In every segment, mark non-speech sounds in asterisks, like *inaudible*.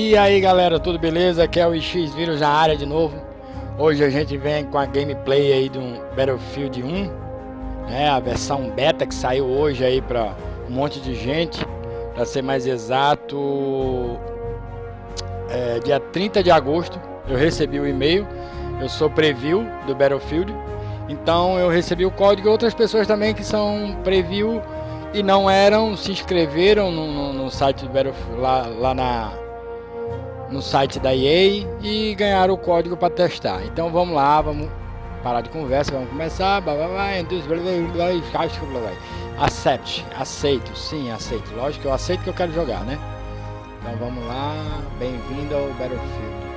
E aí galera, tudo beleza? Aqui é o X Vírus na área de novo. Hoje a gente vem com a gameplay aí do Battlefield 1, né? A versão beta que saiu hoje aí para um monte de gente. Para ser mais exato, é, dia 30 de agosto eu recebi o e-mail. Eu sou preview do Battlefield, então eu recebi o código. Outras pessoas também que são preview e não eram, se inscreveram no, no, no site do Battlefield lá, lá na no site da EA e ganharam o código para testar. Então vamos lá, vamos parar de conversa, vamos começar. Accept, aceito, sim, aceito. Lógico que eu aceito que eu quero jogar, né? Então vamos lá, bem-vindo ao Battlefield.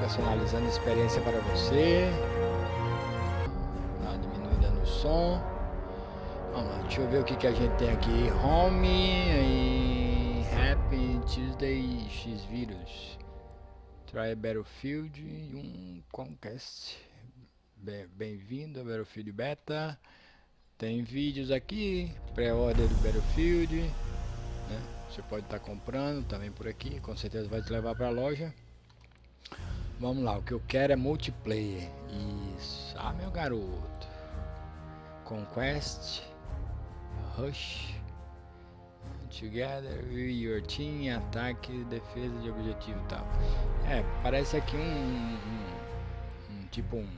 Personalizando a experiência para você. Dá uma diminuída no som. Vamos lá, deixa eu ver o que, que a gente tem aqui. Home e Happy Tuesday X vírus. Try Battlefield 1 Conquest. Bem-vindo ao Battlefield Beta. Tem vídeos aqui, pré-order do Battlefield. Né? Você pode estar tá comprando também por aqui, com certeza vai te levar para a loja. Vamos lá, o que eu quero é multiplayer. Isso. Ah, meu garoto. Conquest. Rush. Together your team, ataque, defesa de objetivo e tal. É, parece aqui um, um, um, tipo um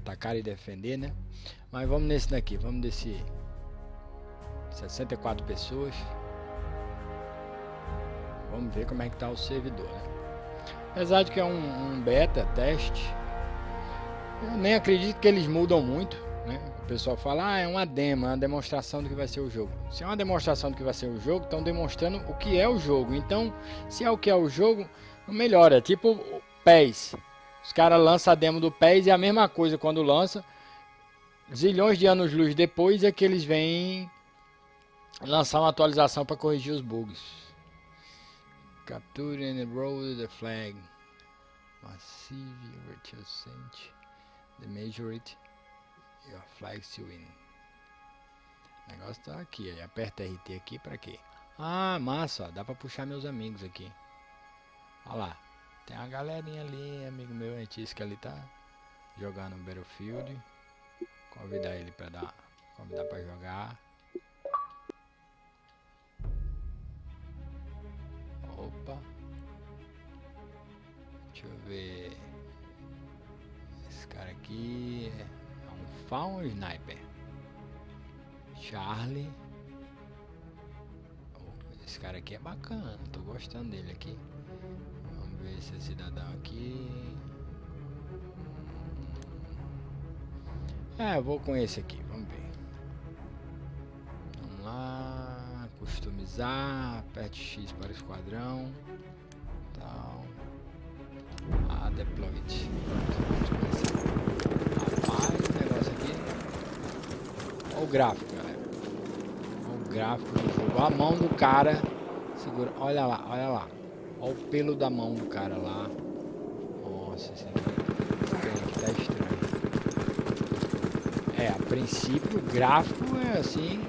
atacar e defender, né? Mas vamos nesse daqui, vamos desse 64 pessoas. Vamos ver como é que tá o servidor, né? Apesar de que é um, um beta, teste, eu nem acredito que eles mudam muito, né? O pessoal fala, ah, é uma demo, é uma demonstração do que vai ser o jogo. Se é uma demonstração do que vai ser o jogo, estão demonstrando o que é o jogo. Então, se é o que é o jogo, melhora. É tipo PES. Os caras lançam a demo do PES e a mesma coisa quando lança. Zilhões de anos luz depois é que eles vêm lançar uma atualização para corrigir os bugs. Capture and roll the flag. Massive virtual the majority Your flag to win. O negócio tá aqui, aí aperta RT aqui pra quê? Ah, massa, ó, dá pra puxar meus amigos aqui. Olha lá, tem uma galerinha ali, amigo meu, antes que ali tá jogando Battlefield. Convidar ele pra dar, convidar pra jogar. Opa. Deixa eu ver. Esse cara aqui é Faun Sniper. Charlie. Oh, esse cara aqui é bacana, tô gostando dele aqui. Vamos ver esse cidadão aqui. É, eu vou com esse aqui, vamos ver. Vamos lá, customizar, aperte X para o esquadrão. Tal. Ah, deployed. O gráfico, galera. Olha o gráfico do jogo. A mão do cara. Segura. Olha lá, olha lá. Olha o pelo da mão do cara lá. Nossa, esse aqui tá estranho. É, a princípio o gráfico é assim.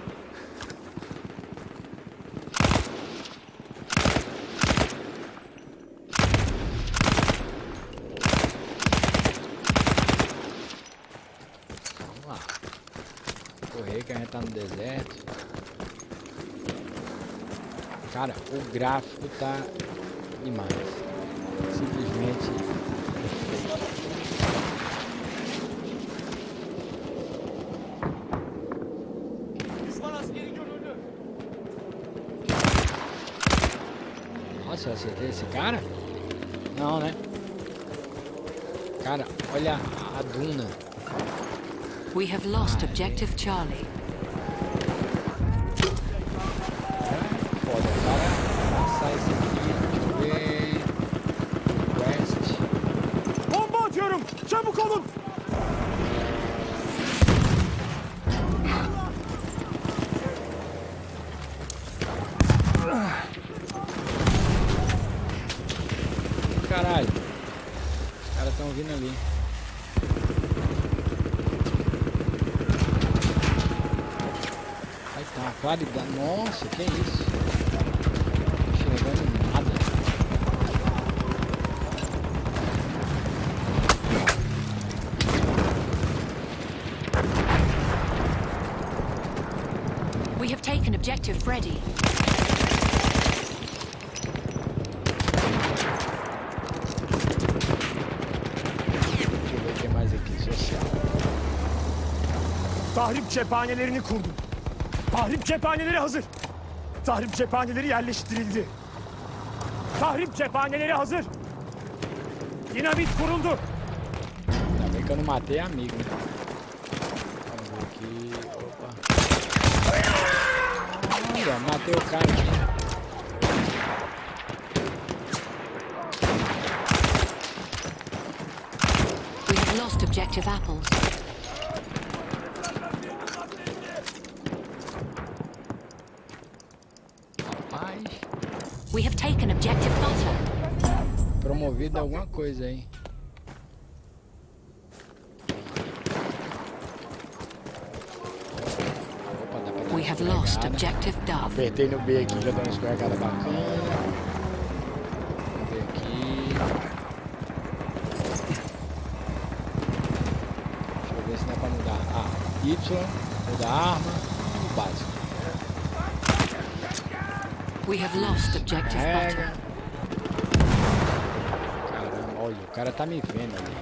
Que a gente tá no deserto. Cara, o gráfico tá demais. Simplesmente Nossa, eu acertei esse cara? Não, né? Cara, olha a duna. We have lost objective Charlie. Bomba atıyorum. Çabuk olun. Caralho. Os caras estão vindo ali. Ah, claridade. Nossa, que isso? Não tô enxergando nada. We have taken objective Freddy. Deixa eu ver o que mais aqui. Social. Tahrip cephanelerini kurdum. Tahrip cephaneleri hazır. Tahrip cephaneleri yerleştirildi. Tahrip cephaneleri hazır. Dinamit kuruldu. Bem que eu não matei amigo, né? Vamos ver aqui. Opa. Olha, matei o cara aqui. We have lost objective apples. Promovido alguma coisa aí. Opa, We have lost objective Dove. Apertei no B aqui, já deu uma escorregada bacana. Vamos ver aqui. Deixa eu ver se dá pra mudar. Ah, Y, mudar a arma, o básico. We have lost objective. Carrega. Caramba, olha, o cara tá me vendo ali.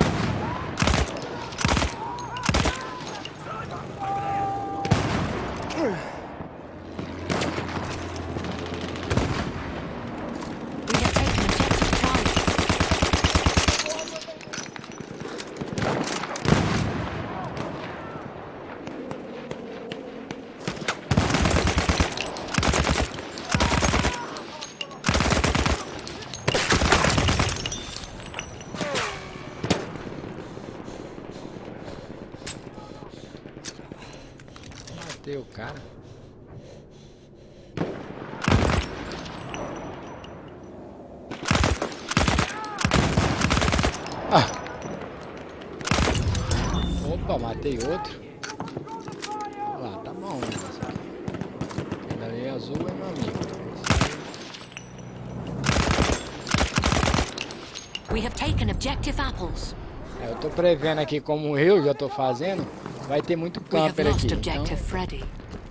We have taken objective Charlie. Matei o cara. Ah. Opa, matei outro. Lá, tá bom o negócio aqui. Aquele ali azul é meu amigo. We have taken objective apples. É, eu tô prevendo aqui como eu já tô fazendo, vai ter muito camper aqui. Então,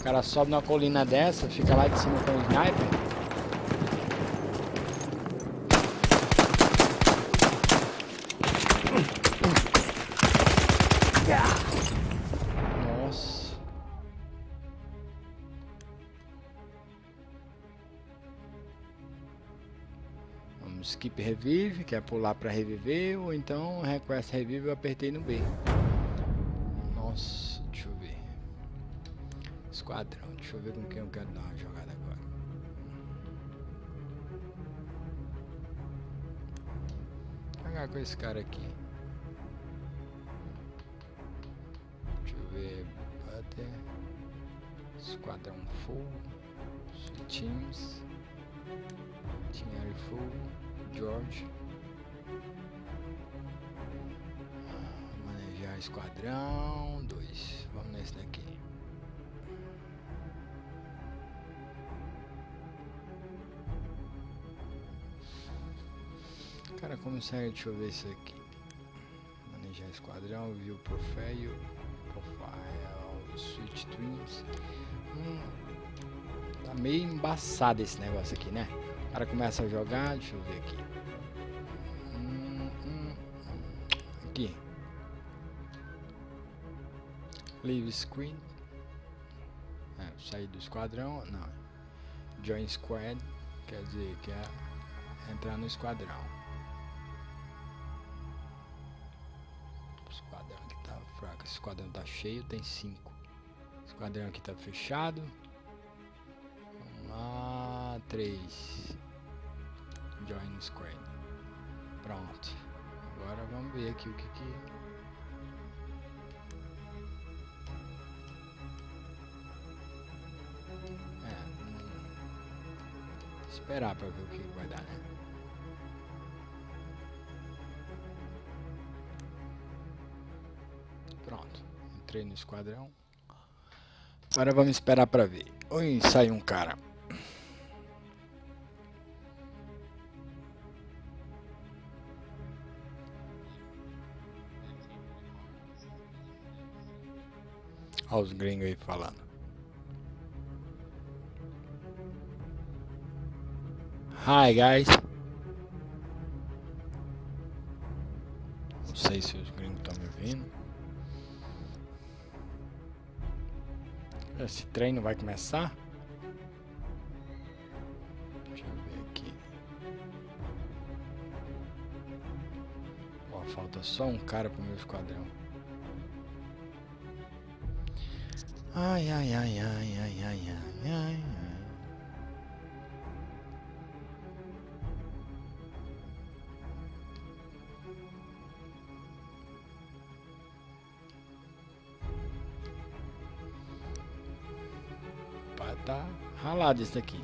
o cara sobe numa colina dessa, fica lá de cima com o sniper. Revive, que é pular pra reviver, ou então request revive eu apertei no B. Nossa, deixa eu ver. Esquadrão, deixa eu ver com quem eu quero dar uma jogada agora. Jogar com esse cara aqui. Deixa eu ver. Butter. Esquadrão. Sweet Teams. Team full. George. Manejar esquadrão 2. Vamos nesse daqui. Cara, como sério, deixa eu ver isso aqui. Manejar esquadrão, view profile, profile, switch twins. Hum, tá meio embaçado esse negócio aqui, né? O cara começa a jogar, deixa eu ver aqui. Aqui. Leave screen. É, sair do esquadrão, não. Join squad, quer dizer que é entrar no esquadrão. Esquadrão aqui tá fraco, esse esquadrão tá cheio, tem cinco. Esquadrão aqui tá fechado. Vamos lá, três. Join squad. Pronto. Agora vamos ver aqui o que que É, hum, esperar pra ver o que vai dar, né? Pronto, entrei no esquadrão. Agora vamos esperar pra ver. Oi, sai um cara. Olha os gringos aí falando. Hi guys. Não sei se os gringos estão me ouvindo. Esse treino vai começar? Deixa eu ver aqui. Falta só um cara pro meu esquadrão. Ai, ai, ai, ai, ai, ai, ai, ai. Pá, tá ralado isso aqui.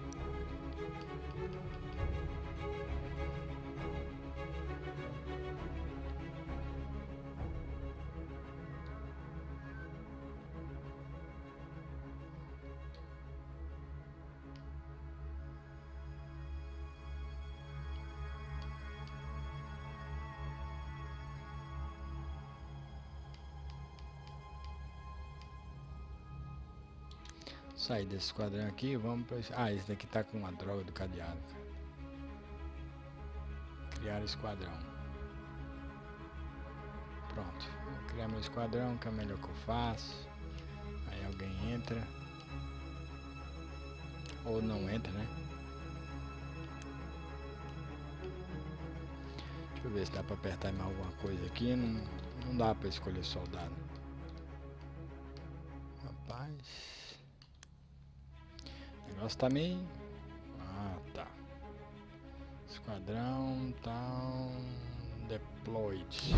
Sair desse quadrão aqui, vamos para Ah, esse daqui tá com uma droga do cadeado. cara. Criar esquadrão. Pronto. Vou criar meu esquadrão, que é o melhor que eu faço. Aí alguém entra. Ou não entra, né? Deixa eu ver se dá pra apertar mais alguma coisa aqui. Não, não dá pra escolher soldado. Rapaz. Negócio tá meio... Ah, tá. Esquadrão tá... Deployed.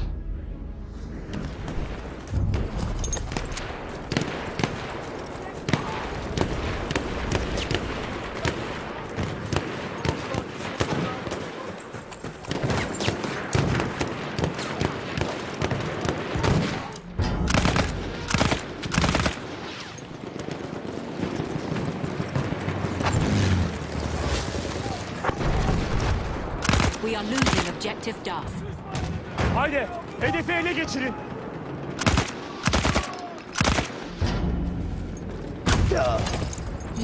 Objective Duff. Haydi hedefi ele geçirin.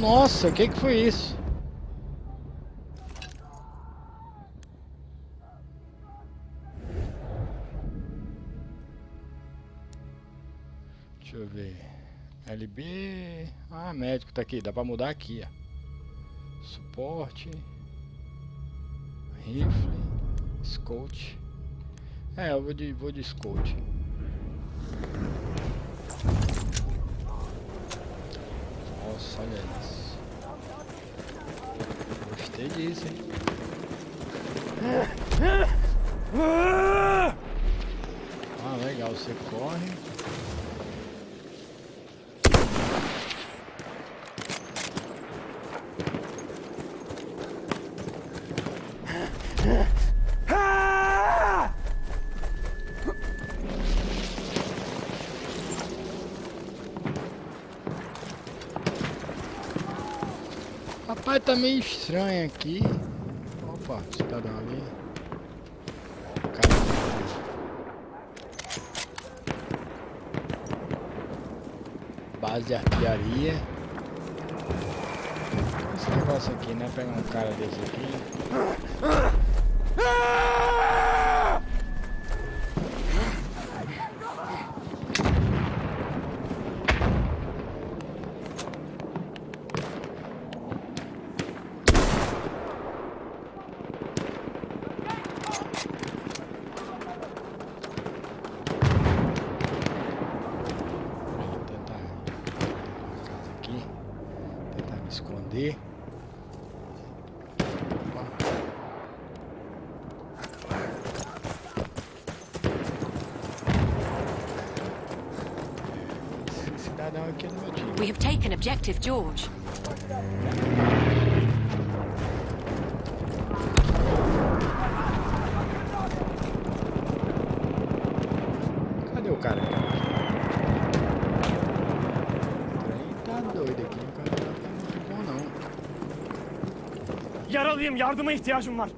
Nossa, o que que foi isso? Deixa eu ver. LB. Ah, médico tá aqui. Dá pra mudar aqui, ó. Suporte. Rifle. Scout. É, eu vou de, vou de Scout. Nossa, olha isso. Gostei disso, hein? Ah, legal, você corre. Ah! Rapaz, tá meio estranho aqui. Opa, cidadão ali. Base de artilharia. Esse negócio aqui, né? Pegar um cara desse aqui. We have taken objective George. Cadê o cara? Yaralıyım, yardıma ihtiyacım var.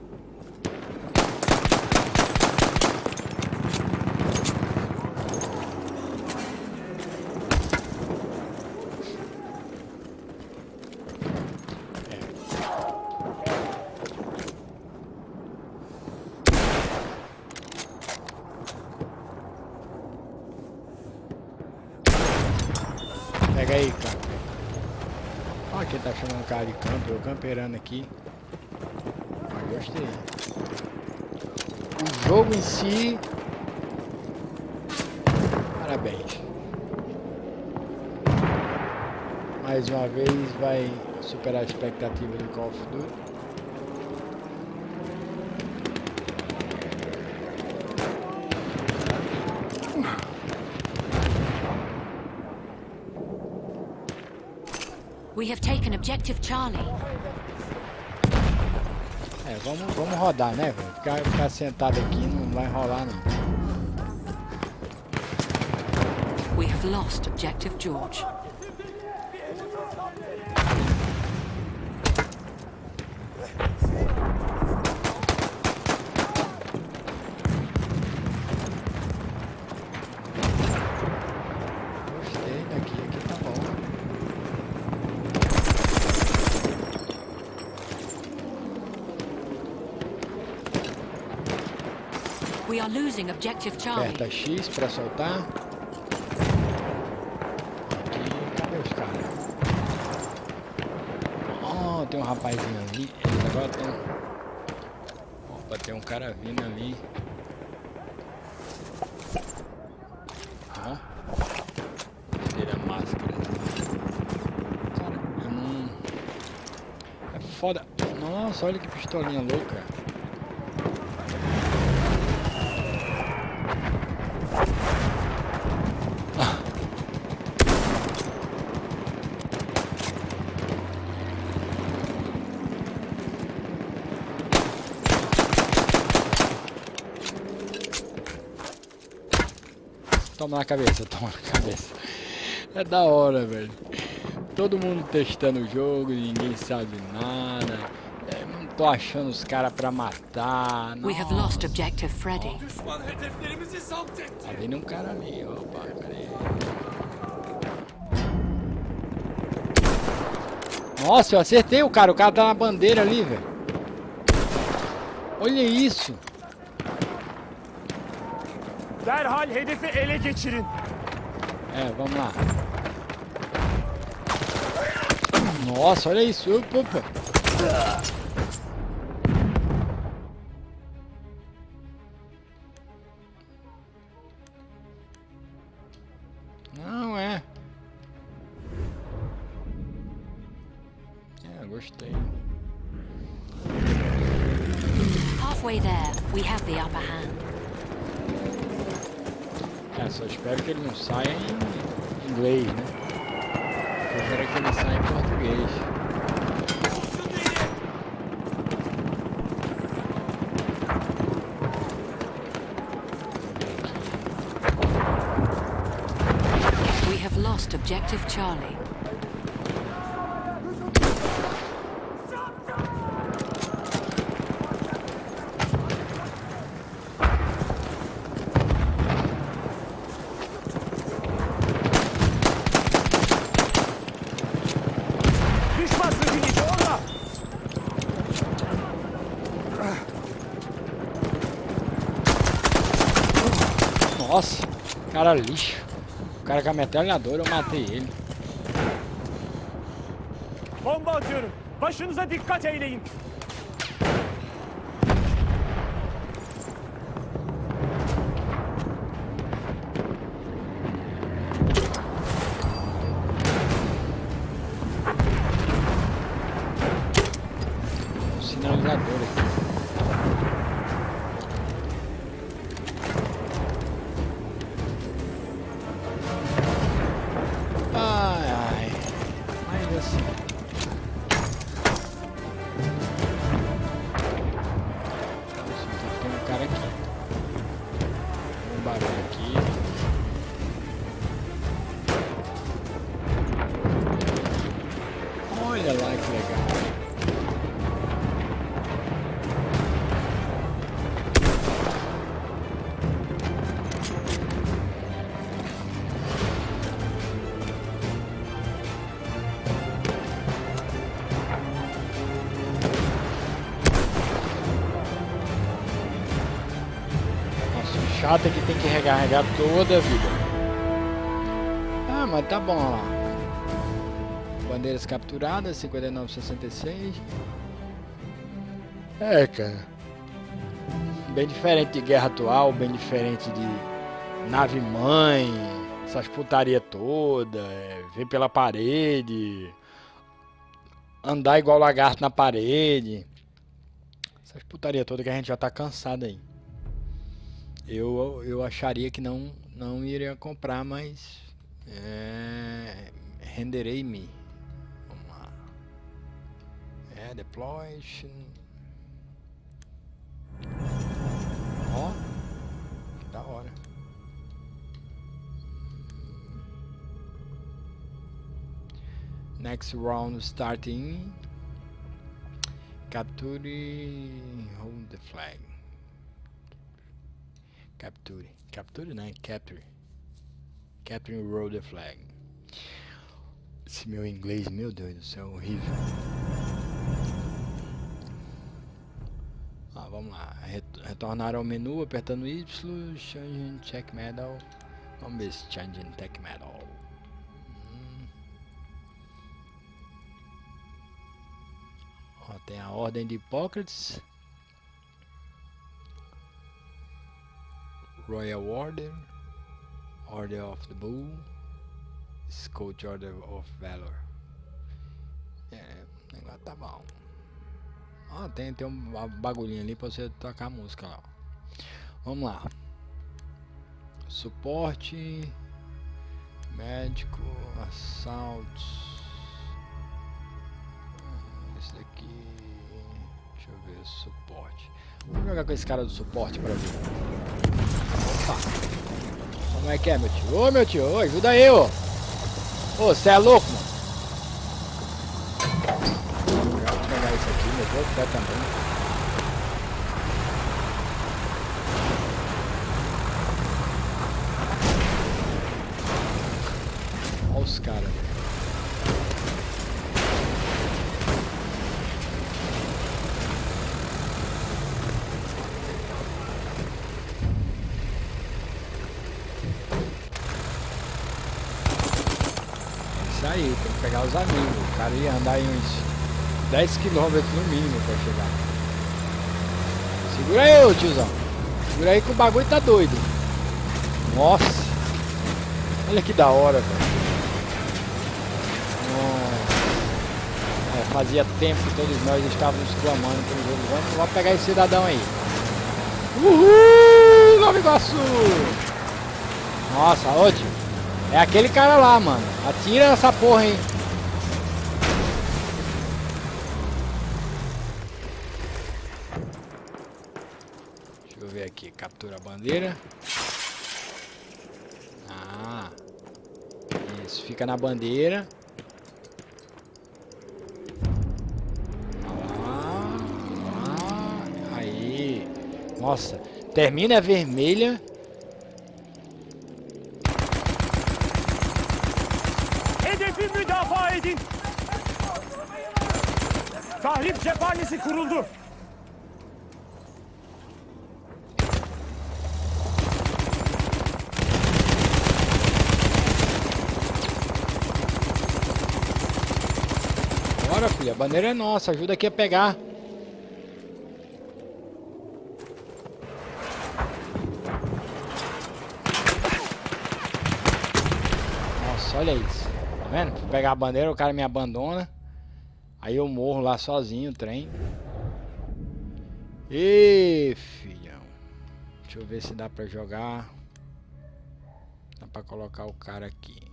Camperando aqui. Mas gostei. O jogo em si. Parabéns. Mais uma vez vai superar a expectativa do Call of Duty. We have taken objective Charlie. Vamos, vamos rodar, né, velho? Ficar, ficar sentado aqui não vai rolar, não. We have lost objective George. Gostei daqui, aqui tá bom. We are losing objective Charlie. Aperta X pra soltar. Aqui, cadê os caras? Oh, tem um rapazinho ali. Eles agora estão. Opa, tem um cara vindo ali. Não. É foda. Nossa, olha que pistolinha louca. Toma na cabeça, *laughs* toma na cabeça. É da hora, velho. Todo mundo testando o jogo, ninguém sabe nada. É, não tô achando os caras pra matar. We have Nossa, lost objective Freddy. Tá vindo um cara ali, opa, cadê? Nossa, eu acertei o cara, o cara tá na bandeira ali, velho. Olha isso. Derhal hedefi ele geçirin. É, vamos lá. Nossa, olha isso. Opa, opa. Não é. É, gostei. Halfway there, we have the upper hand. É, só espero que ele não saia em inglês, né? Que ele saia em português. We have lost objective Charlie. Cara lixo. O cara com a metralhadora, eu matei ele. Bomba atıyorum. Başınıza dikkat eyleyin. Sinalizador aqui. Recarregar toda a vida. Ah, mas tá bom lá. Bandeiras capturadas, 59,66. É, cara. Bem diferente de guerra atual, bem diferente de nave mãe, essas putaria toda, é, ver pela parede, andar igual lagarto na parede. Essas putaria toda que a gente já tá cansado aí. Eu, eu acharia que não, não iria comprar, mas é, renderei-me. Vamos lá. É, deploy. Ó, da hora. Next round starting. Capture, hold the flag. Capture, capture né? Capture. Capture roll the flag. Esse meu inglês, meu Deus do céu, horrível. Ah, vamos lá. Retornar ao menu apertando Y, Changing Check Medal. Vamos ver se Changing Tech Medal. Hum. Ó, tem a Ordem de Hipócrates. Royal Order. Order of the Bull. Scotch Order of Valor. É, o negócio tá bom. Ah, tem, tem um bagulhinho ali pra você tocar música lá. Vamos lá. Suporte. Médico. Assaltos. Esse daqui. Deixa eu ver. Suporte. Vamos jogar com esse cara do suporte pra ver. Opa. Como é que é, meu tio? Ô, meu tio. Ô, ajuda aí, ô. Ô, você é louco, mano? Vou ficar também. Olha os caras. Isso aí, tem que pegar os amigos. O cara ia andar em uns 10 quilômetros no mínimo pra chegar. Segura aí, ô tiozão. Segura aí que o bagulho tá doido. Nossa. Olha que da hora, velho. É, fazia tempo que todos nós estávamos clamando pelo jogo. Vamos, vamos pegar esse cidadão aí. Uhul! Nova Iguaçu! Nossa, ótimo. É aquele cara lá, mano. Atira essa porra, hein. Aqui, captura a bandeira. Ah. Isso, fica na bandeira. Ah, ah, aí. Nossa, termina vermelha. É nossa. Ajuda aqui a pegar. Nossa, olha isso. Tá vendo? Fui pegar a bandeira, o cara me abandona. Aí eu morro lá sozinho, o trem. Ê, filhão. Deixa eu ver se dá pra jogar. Dá pra colocar o cara aqui.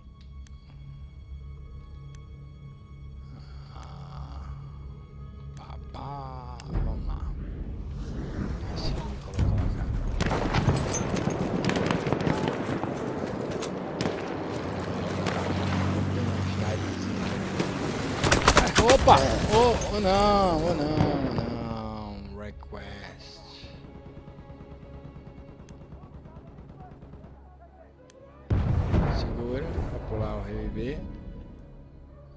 Opa! Oh, oh não, oh não, não. Request. Segura para pular o reviver.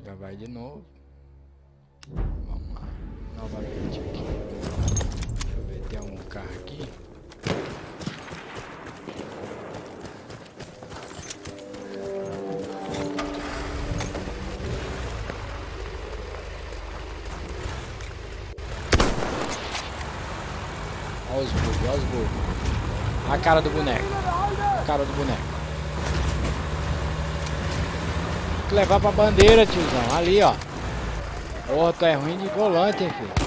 Já vai de novo. Cara do boneco. Cara do boneco. Tem que levar pra bandeira, tiozão. Ali, ó. Porra, tu é ruim de volante, hein, filho.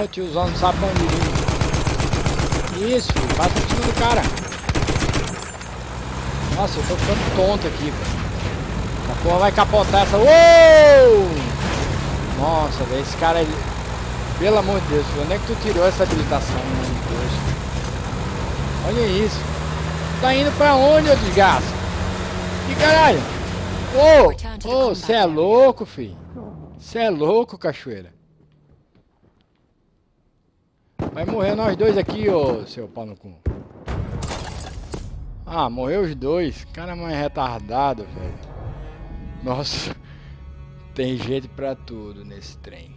Não sabe pra onde ir. Isso, filho, passa em cima do cara. Nossa, eu tô ficando tonto aqui, velho. Essa porra vai capotar essa... Uou! Nossa, velho, esse cara... Ele... Pelo amor de Deus, filho, onde é que tu tirou essa habilitação, meu Deus? Olha isso. Tá indo pra onde, ô desgraça? Que caralho? Ô, ô, é louco, filho. Você é louco, cachoeira. Vai morrer nós dois aqui, ô seu pau no cu. Ah, morreu os dois. Cara mais retardado, velho. Nossa. *laughs* Tem jeito pra tudo nesse trem.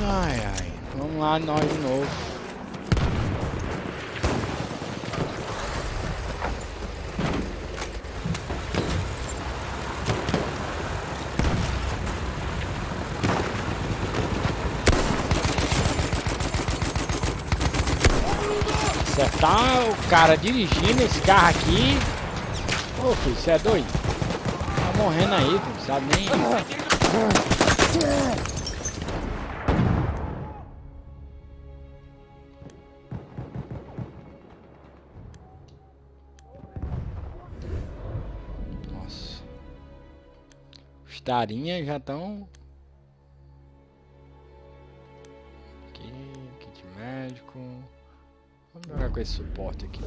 Ai, ai. Vamos lá, nós de novo. Acertar o cara dirigindo esse carro aqui. Ô filho, você é doido? Tá morrendo aí, filho, sabe nem. Nossa. Os tarinhas já estão. Aqui, kit médico. Vamos jogar com esse suporte aqui.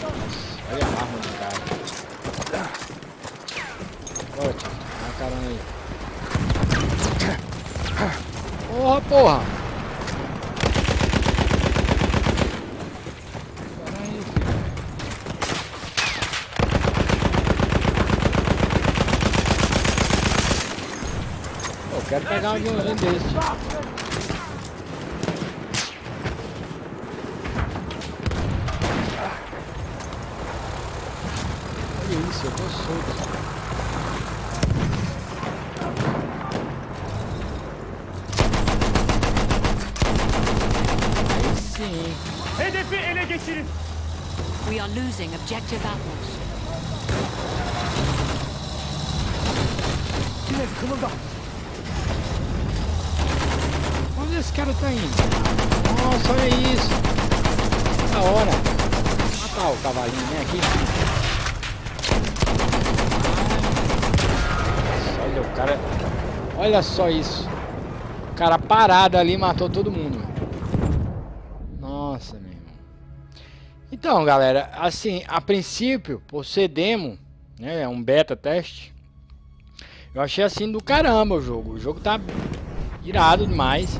Nossa, olha a arma do cara. Bora, tio. Dá uma aí. Porra, porra! Eu quero pegar um aviãozinho desse. Olha isso, eu tô solto. Aí sim. Hedefi ele geçirin. We are losing objective apples. Yine kımılda. Onde esse cara tá indo? Nossa, olha isso. Da hora. Matar o cavalinho, vem aqui. Nossa, olha o cara. Olha só isso. O cara parado ali matou todo mundo. Então, galera, assim, a princípio, por ser demo, né, é um beta teste, eu achei assim do caramba o jogo. O jogo tá irado demais.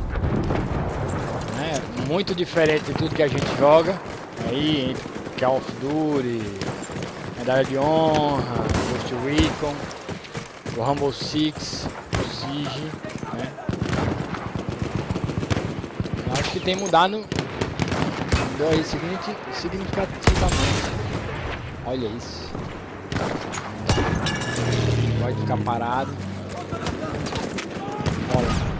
Né? Muito diferente de tudo que a gente joga. Aí, entre Call of Duty, Medalha de Honra, Ghost Recon, o Rumble Six, o Siege, né? Eu acho que tem mudado signifi- significativamente. Olha isso. Pode ficar parado. Olha.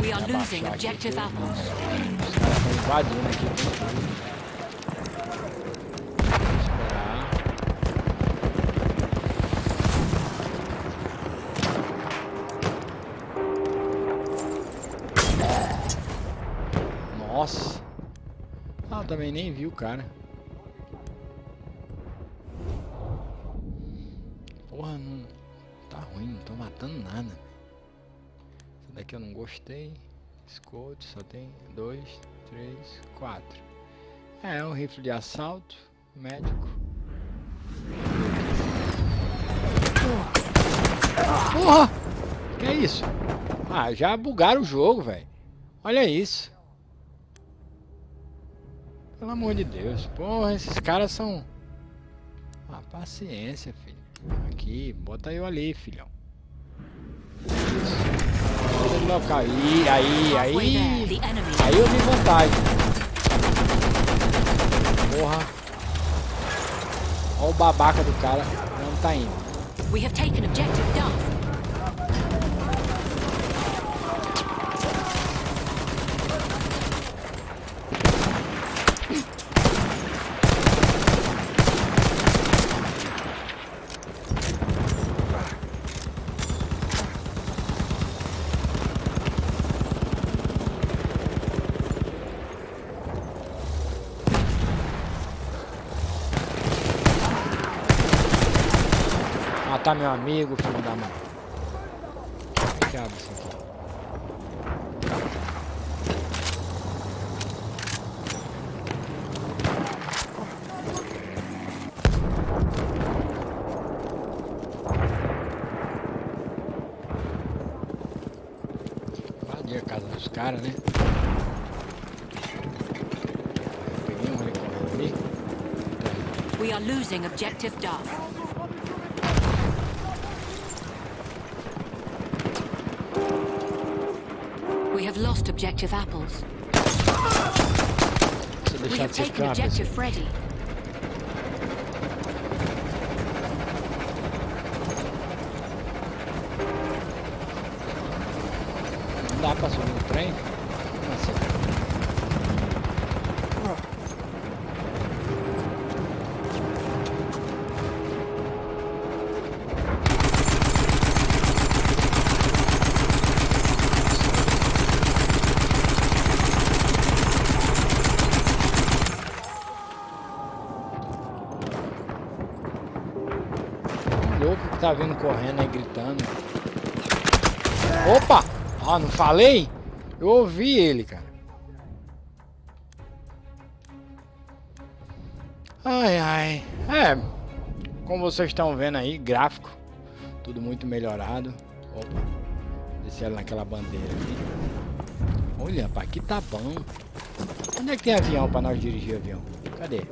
We are losing Abaixar aqui objective apples. Os caras estão invadindo aqui. Também nem vi o cara. Porra, não... Tá ruim, não tô matando nada. Essa daqui eu não gostei. Escote, só tem dois, três, quatro. É, um rifle de assalto, médico. Porra! Que é isso? Ah, já bugaram o jogo, velho. Olha isso. Pelo amor de Deus. Porra, esses caras são... Ah, paciência, filho. Aqui, bota eu ali, filhão. Bota ele local. Aí, aí, aí. Aí eu vi vantagem. Porra. Olha o babaca do cara. Não tá indo. We have taken objective Duff. Matar meu amigo, filho da mãe. Que abre isso aqui? Invadir a casa dos caras, né? Peguei um ali correndo ali. We are losing objective Duff. Objective apples. Se We deixar have de ser taken capa, objective Freddy. Tá vindo correndo aí gritando. Opa! Ah, não falei? Eu ouvi ele, cara. Ai, ai. É, como vocês estão vendo aí, gráfico. Tudo muito melhorado. Opa. Descer ela naquela bandeira aqui. Olha, rapaz, aqui tá bom. Onde é que tem avião pra nós dirigir avião? Cadê?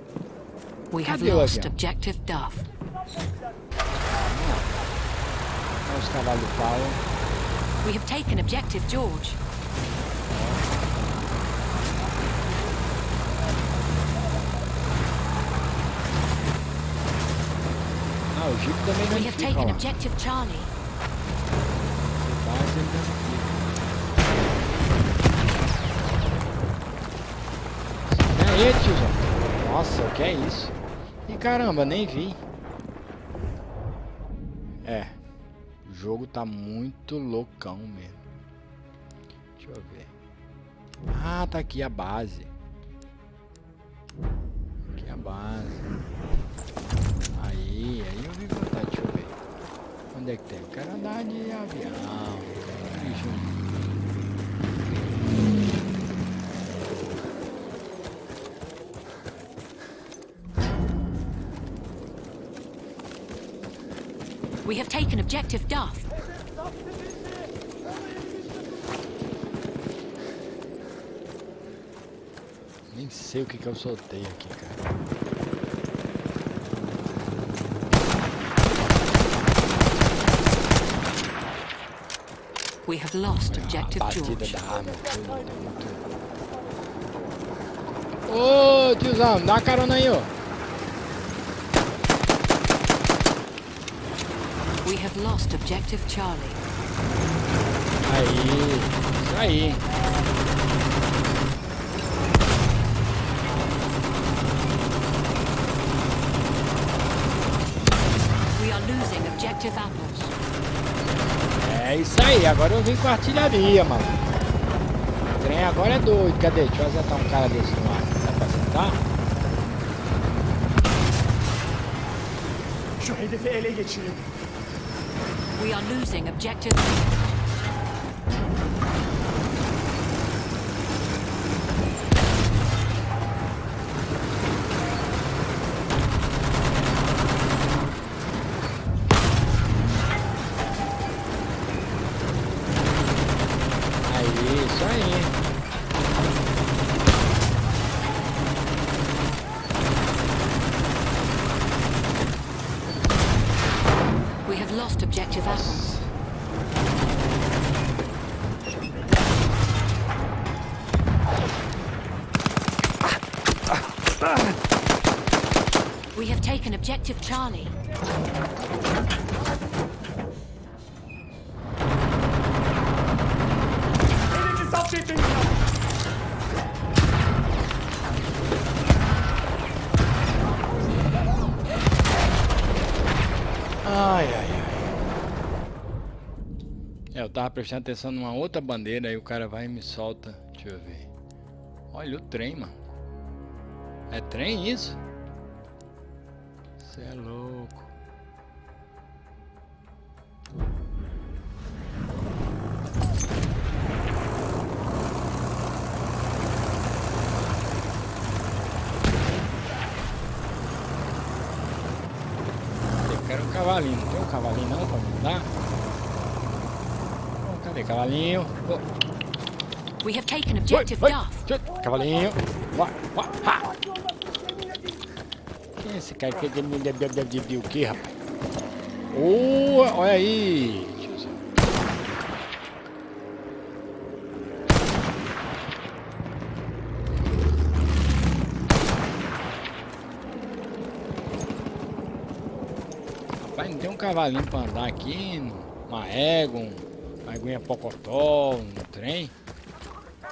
Cadê o avião? objective Duff. Olha os cavalos do pau. We have taken objective George. Ah, o Jeep também não We have taken objective Charlie. Fica. É tiozão. Nossa, o que é isso? E caramba, nem vi. É. Jogo tá muito loucão mesmo. Deixa eu ver. Ah, tá aqui a base. Aqui a base. Aí, aí eu vi vontade, deixa eu ver. Onde é que tem? Eu quero andar de avião. We have taken objective Duff. Nem sei o que que eu soltei aqui, cara. We have lost objective George. da arma, tudo, tem muito. Ô, tiozão, dá carona aí, ó. We have lost objective Charlie. Aí, isso aí. We are losing objective apples. É isso aí, agora eu vim com artilharia, mano. O trem agora é doido. Cadê? Deixa eu acertar um cara desse no ar. Dá pra acertar? Şu hedefi ele geçirin. We are losing objective. Tava prestando atenção numa outra bandeira, aí o cara vai e me solta. Deixa eu ver. Olha o trem, mano. É trem isso? Você é louco. Eu quero um cavalinho. Não tem um cavalinho não pra me? Cadê cavalinho? Oh, We have taken objective Cavalinho. Vai, vai, ha. Quem é esse cara? Que deu o que, rapaz? Ô, olha aí. Rapaz, não tem um cavalinho pra andar aqui, uma égua, um- uma aguinha pocotó, um trem.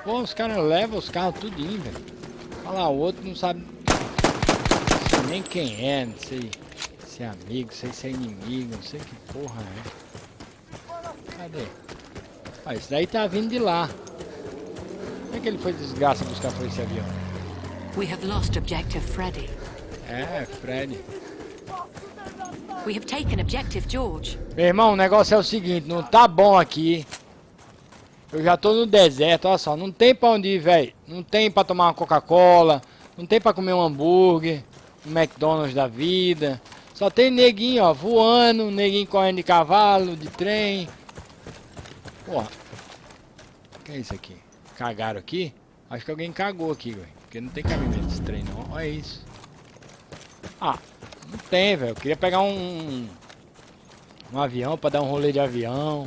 Pô, os caras levam os carros tudinho, velho. Lá, o outro não sabe nem quem é, não sei se é amigo, não sei se é inimigo, não sei que porra é. Cadê? Ah, esse daí tá vindo de lá. Como é que ele foi desgraça buscar foi esse avião? We have lost objective Freddy. É, Fred. We have taken objective George. Meu irmão, o negócio é o seguinte, não tá bom aqui. Eu já tô no deserto, olha só, não tem pra onde ir, velho. Não tem pra tomar uma Coca-Cola, não tem pra comer um hambúrguer, um McDonald's da vida. Só tem neguinho, ó, voando, neguinho correndo de cavalo, de trem. Porra. Que é isso aqui? Cagaram aqui? Acho que alguém cagou aqui, velho. Porque não tem cabimento esse trem, não. Olha isso. Ah, não tem, velho. Eu queria pegar um, um avião pra dar um rolê de avião.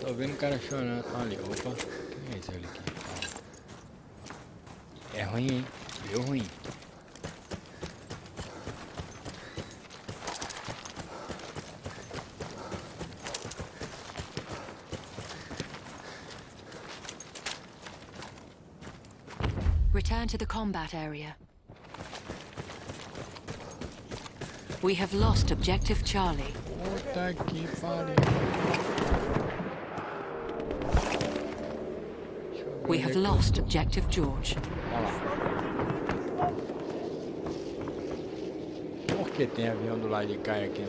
Tô vendo o cara chorando. Ali, opa. Quem é esse ali aqui? É ruim, hein? Deu ruim. Return to the combat area. We have lost objective Charlie. We have lost objective George. Por que tem avião do lado de cá aqui?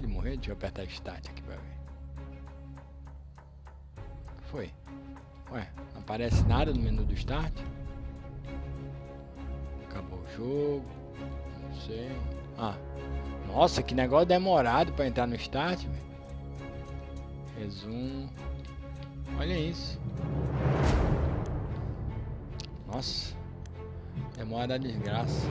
De morrer? Deixa eu apertar start aqui pra ver. Foi. Ué, não aparece nada no menu do start? Acabou o jogo. Não sei. Ah. Nossa, que negócio demorado pra entrar no start, velho. Resumo. Olha isso. Nossa. Demora da desgraça.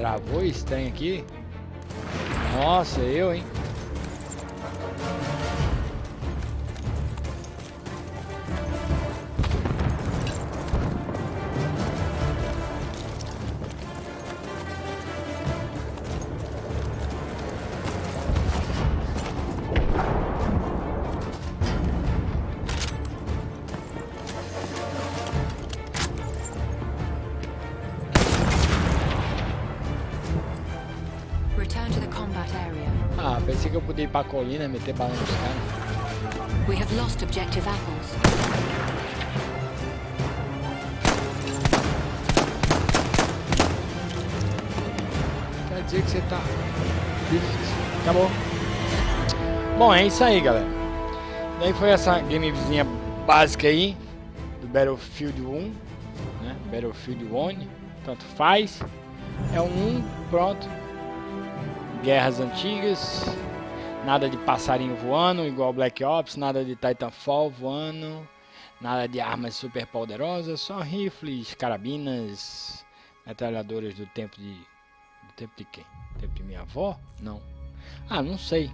Travou trem aqui? Nossa, eu, hein? Ah, pensei que eu podia ir pra colina e meter bala nos caras. We have lost objective apples. Quer dizer que você tá. Acabou. Bom, é isso aí, galera. Daí foi essa gamezinha básica aí. do Battlefield 1, né? Battlefield 1, tanto faz. É um 1, pronto. Guerras antigas, nada de passarinho voando, igual Black Ops, nada de Titanfall voando, nada de armas super poderosas, só rifles, carabinas, metralhadoras do tempo de do tempo de quem? Tempo de minha avó? Não. Ah, não sei.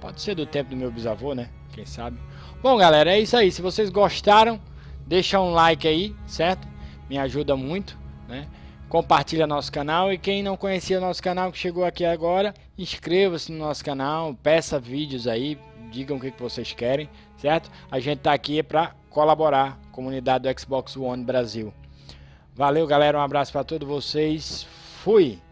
Pode ser do tempo do meu bisavô, né? Quem sabe. Bom, galera, é isso aí. Se vocês gostaram, deixa um like aí, certo? Me ajuda muito, né? Compartilha nosso canal e quem não conhecia nosso canal que chegou aqui agora, inscreva-se no nosso canal, peça vídeos aí, digam o que, que vocês querem, certo? A gente tá aqui para colaborar, comunidade do Xbox One Brasil. Valeu, galera, um abraço para todos vocês. Fui.